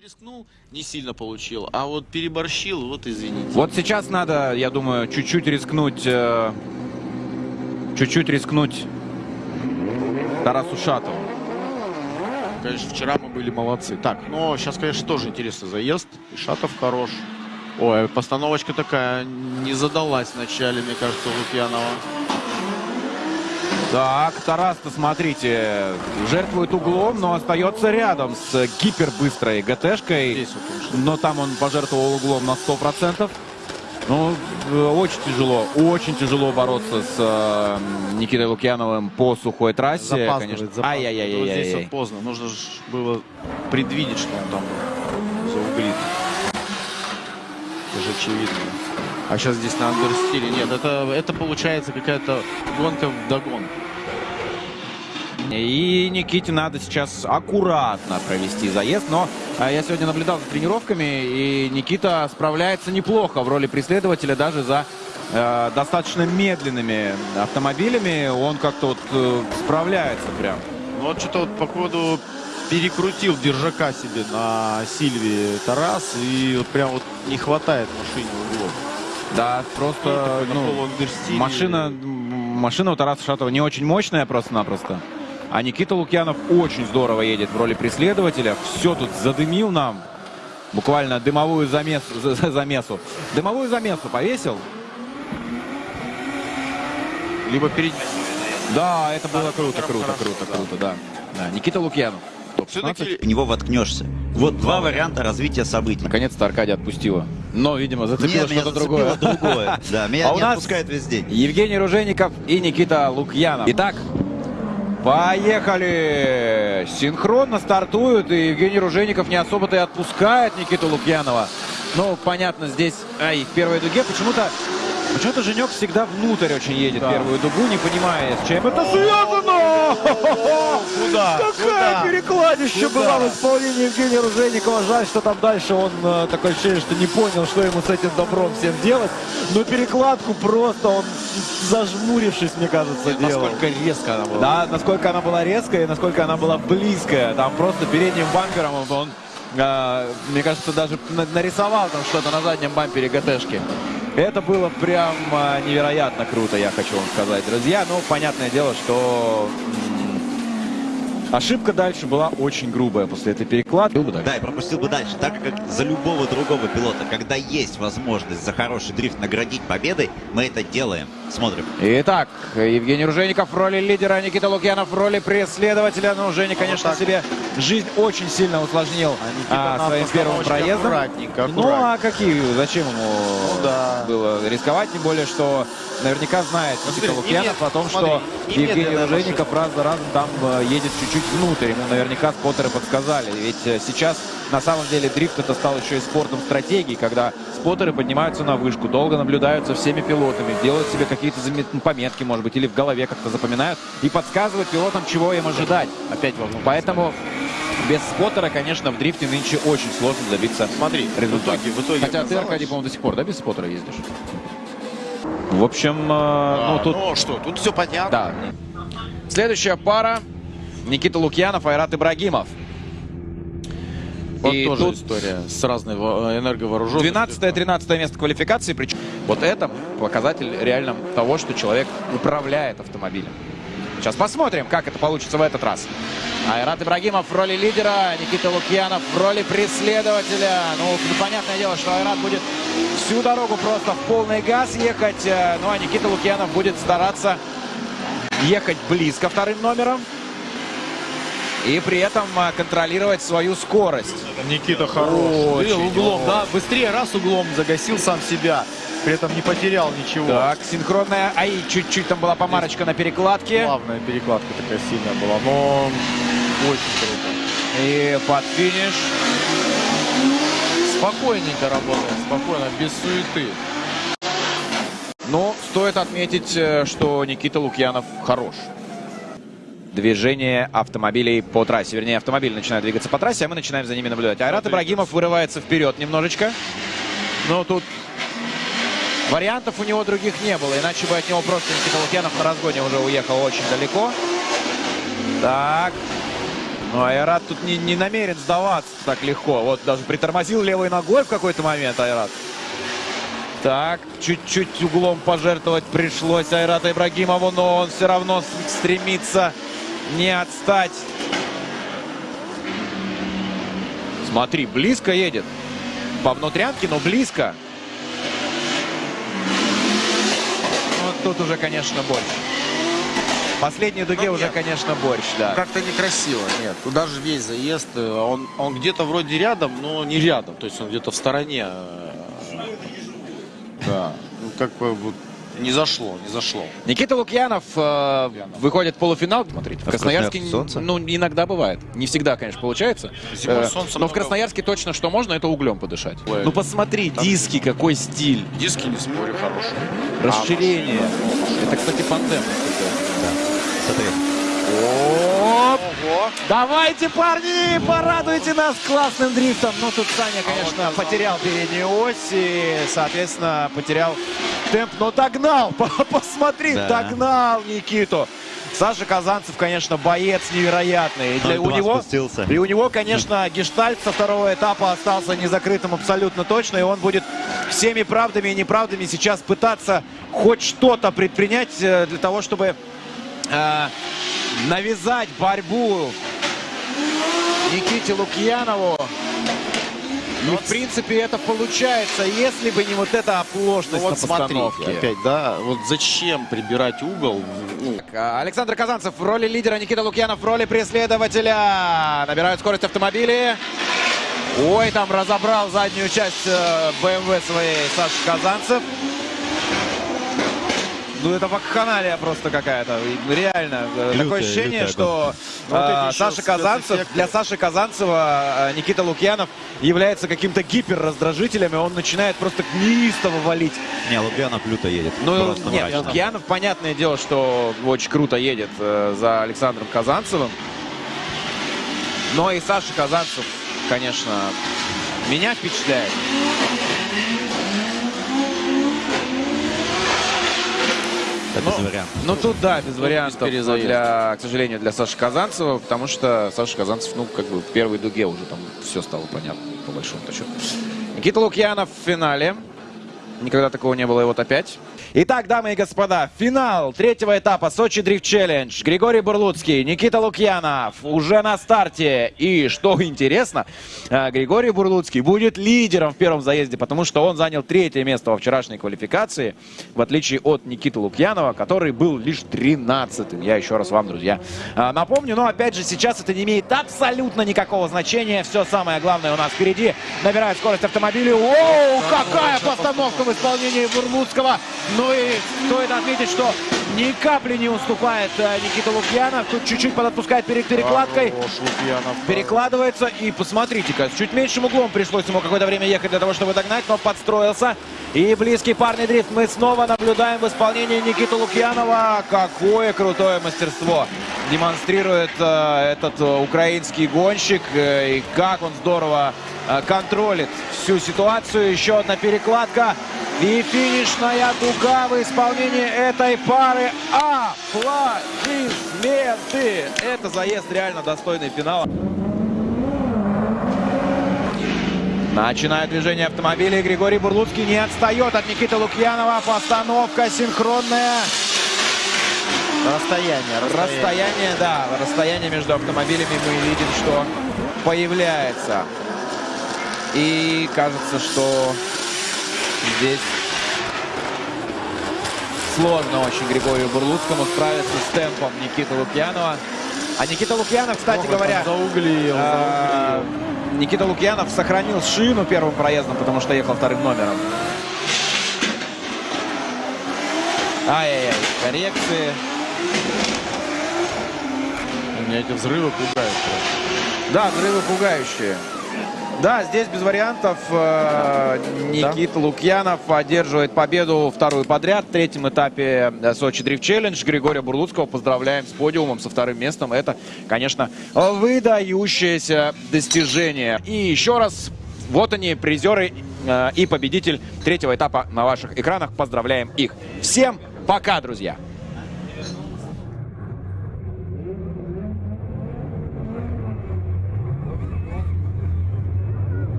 рискнул, не сильно получил, а вот переборщил, вот извините. Вот сейчас надо, я думаю, чуть-чуть рискнуть, э, чуть-чуть рискнуть Тарасу Шатову. Конечно, вчера мы были молодцы. Так, но сейчас, конечно, тоже интересный заезд. И Шатов хорош. Ой, постановочка такая не задалась вначале, мне кажется, у Лукьянова. Так, Тарас-то, смотрите, жертвует углом, но остается рядом с гипербыстрой ГТшкой. Но там он пожертвовал углом на 100%. Ну, э, очень тяжело, очень тяжело бороться с э, Никитой Лукьяновым по сухой трассе, Запаздывает, конечно. запаздывает. Ай-яй-яй-яй. Вот здесь вот поздно. Нужно же было предвидеть, что он там зауглит. Это же очевидно. А сейчас здесь на андерстиле. Нет, это, это получается какая-то гонка в догон. И Никите надо сейчас аккуратно провести заезд. Но а, я сегодня наблюдал за тренировками, и Никита справляется неплохо в роли преследователя даже за э, достаточно медленными автомобилями. Он как-то вот э, справляется прям. Ну вот что-то вот походу перекрутил держака себе на Сильвии Тарас. И вот прям вот не хватает машине. Да, просто ну, полуандерстиле. машина, машина у Тараса Шатова не очень мощная просто-напросто. А Никита Лукьянов очень здорово едет в роли преследователя. Все тут задымил нам. Буквально дымовую замесу, за- за- замесу. Дымовую замесу повесил. Либо перед... Да, это было круто, круто, круто, круто, да. Да, Никита Лукьянов. Топ-15. Все-таки в него воткнешься. Вот два варианта развития событий. Наконец-то Аркадия отпустила. Но, видимо, зацепило что-то другое. другое. Да, меня А у не нас- отпускает весь день. Евгений Ружеников и Никита Лукьянов. Итак, поехали! Синхронно стартуют, и Евгений Ружеников не особо-то и отпускает Никиту Лукьянова. Ну, понятно, здесь ай, в первой дуге почему-то Почему-то Женек всегда внутрь очень едет Да. первую дугу, не понимая, с чем это связано. Куда? Какая Куда? перекладища Куда? была в исполнении Евгения Руженикова. Жаль, что там дальше он э, такое ощущение, что не понял, что ему с этим добром всем делать. Но перекладку просто он, зажмурившись, мне кажется, делал. Насколько резко она была. Да, насколько она была резкая и насколько она была близкая. Там просто передним бампером он, э, мне кажется, даже на- нарисовал там что-то на заднем бампере ГТшки. Это было прям э, невероятно круто, я хочу вам сказать, друзья. Ну, понятное дело, что ошибка дальше была очень грубая после этой перекладки. Да, и пропустил бы дальше. Так как за любого другого пилота, когда есть возможность за хороший дрифт наградить победой, мы это делаем. Смотрим. Итак, Евгений Ружеников в роли лидера, Никита Лукьянов в роли преследователя. Ну, Женя, конечно, так. себе жизнь очень сильно усложнил А а, своим первым проездом. аккуратненько, Ну, а аккуратненько. какие, зачем ему Ну, да. было рисковать? Тем более, что наверняка знает Никита смотри, Лукьянов о том, смотри, что Евгений Ружеников раз за разом там э, едет чуть-чуть внутрь. Ему наверняка споттеры подсказали. Ведь э, сейчас на самом деле дрифт это стал еще и спортом стратегии, когда споттеры поднимаются на вышку, долго наблюдаются всеми пилотами, делают себе какие-то ну, пометки, может быть, или в голове как-то запоминают и подсказывают пилотам, чего им ожидать. Опять волну. Поэтому без споттера, конечно, в дрифте нынче очень сложно добиться Смотри, в результата. итоге, в итоге Хотя ты, Аркадий, по-моему, до сих пор, да, без споттера ездишь? В общем, э, А, ну тут... ну что, тут все понятно. Да. Следующая пара. Никита Лукьянов, Айрат Ибрагимов. Вот И тоже тут история с разной во- энерговооруженностью. 12-13 место квалификации. Причем вот это показатель реально того, что человек управляет автомобилем. Сейчас посмотрим, как это получится в этот раз. Айрат Ибрагимов в роли лидера, Никита Лукьянов в роли преследователя. Ну, понятное дело, что Айрат будет всю дорогу просто в полный газ ехать. э, Ну, а Никита Лукьянов будет стараться ехать близко вторым номером. И при этом э, контролировать свою скорость. Никита хорош. Очень, углом, очень. да, быстрее раз углом загасил сам себя. При этом не потерял ничего. Так, синхронная. Ай, чуть-чуть там была помарочка на перекладке. Плавная перекладка такая сильная была, но очень круто. И под финиш. Спокойненько работает, спокойно, без суеты. Но стоит отметить, э, что Никита Лукьянов хорош. Движение автомобилей по трассе. Вернее, автомобили начинают двигаться по трассе, а мы начинаем за ними наблюдать. Айрат Ибрагимов вырывается вперед немножечко. Но тут вариантов у него других не было. Иначе бы от него просто Никита Лукьянов на разгоне уже уехал очень далеко. Так. Ну, Айрат тут не, не намерен сдаваться так легко. Вот даже притормозил левой ногой в какой-то момент Айрат. Так, чуть-чуть углом пожертвовать пришлось Айрату Ибрагимову, но он все равно стремится не отстать. Смотри, близко едет. По внутрянке, но близко. Вот тут уже, конечно, борщ. Последней дуге Ну, уже, нет. конечно, борщ, да. Как-то некрасиво, нет. Туда же весь заезд, э, он, он где-то вроде рядом, но не рядом. То есть он где-то в стороне. э, Да. Ну, как бы вот не зашло, не зашло. Никита Лукьянов э, выходит в полуфинал. Смотрите, в А в Красноярске солнце? ну, иногда бывает. Не всегда, конечно, получается. Зимой Э, солнца но в много. Красноярске точно что можно, это углем подышать. Ой. Ну посмотри, диски, какой стиль. Диски, не спорю, хорошие. Расширение. Это, кстати, фантем. Смотри. Оп! Давайте, парни, порадуйте нас классным дрифтом. Ну, тут Саня, конечно, потерял переднюю ось и, соответственно, потерял темп, но догнал. Посмотри, Да. догнал Никиту. Саша Казанцев, конечно, боец невероятный. И для, у 0-2 него, спустился. и у него, конечно, гештальт со второго этапа остался незакрытым абсолютно точно. И он будет всеми правдами и неправдами сейчас пытаться хоть что-то предпринять э, для того, чтобы э, навязать борьбу Никите Лукьянову. И, в принципе, это получается, если бы не вот эта оплошность Ну на вот смотри, постановке. опять, да, вот зачем прибирать угол? Ну, А, Александр Казанцев в роли лидера, Никита Лукьянов в роли преследователя. Набирают скорость автомобили. Ой, там разобрал заднюю часть э, BMW своей Саша Казанцев. Ну, это вакханалия просто какая-то. Реально. э, Лютая, Такое ощущение, лютая что Ну, вот э, эти еще Саша Казанцев, для Саши Казанцева э, Никита Лукьянов является каким-то гиперраздражителем, и он начинает просто неистово валить. Не, Лукьянов люто едет. Ну, нет, мрачно. Лукьянов, понятное дело, что очень круто едет э, за Александром Казанцевым. Но и Саша Казанцев, конечно, меня впечатляет. Это без вариантов. Ну, тут, да, без вариантов, перезаезда. для, к сожалению, для Саши Казанцева, потому что Саша Казанцев, ну, как бы в первой дуге уже там все стало понятно, по большому счету. Никита Лукьянов в финале. Никогда такого не было, и вот опять. Итак, дамы и господа, финал третьего этапа Сочи Дрифт Челлендж. Григорий Бурлуцкий, Никита Лукьянов уже на старте. И что интересно, э, Григорий Бурлуцкий будет лидером в первом заезде, потому что он занял третье место во вчерашней квалификации, в отличие от Никиты Лукьянова, который был лишь 13-м. Я еще раз вам, друзья, э, напомню. Но опять же, сейчас это не имеет абсолютно никакого значения. Все самое главное у нас впереди. Набирает скорость автомобиля. Оу, какая постановка в исполнении Бурлуцкого. Ну и стоит отметить, что ни капли не уступает э, Никита Лукьянов. Тут чуть-чуть подотпускает перед перекладкой. Хорош, Лукьянов. Перекладывается и посмотрите-ка, с чуть меньшим углом пришлось ему какое-то время ехать для того, чтобы догнать, но подстроился. И близкий парный дрифт мы снова наблюдаем в исполнении Никиты Лукьянова. Какое крутое мастерство демонстрирует э, этот э, украинский гонщик. Э, и как он здорово э, контролит всю ситуацию. Еще одна перекладка. И финишная дуга в исполнении этой пары. Аплодисменты! Это заезд реально достойный финала. Начинает движение автомобиля. Григорий Бурлуцкий не отстает от Никиты Лукьянова. Постановка синхронная. Расстояние, расстояние. Расстояние, да, расстояние между автомобилями мы видим, что появляется. И кажется, что здесь сложно очень Григорию Бурлуцкому справиться с темпом Никиты Лукьянова. А Никита Лукьянов, кстати Ох, говоря, зауглил, а, Никита Лукьянов сохранил шину первым проездом, потому что ехал вторым номером. Ай-яй-яй, коррекции. Меня эти взрывы пугают. Да, взрывы пугающие. Да, здесь без вариантов э, Никита Лукьянов одерживает победу вторую подряд в третьем этапе э, Сочи Дрифт Челлендж. Григория Бурлуцкого поздравляем с подиумом, со вторым местом. Это, конечно, выдающееся достижение. И еще раз, вот они, призеры э, и победитель третьего этапа на ваших экранах. Поздравляем их. Всем пока, друзья!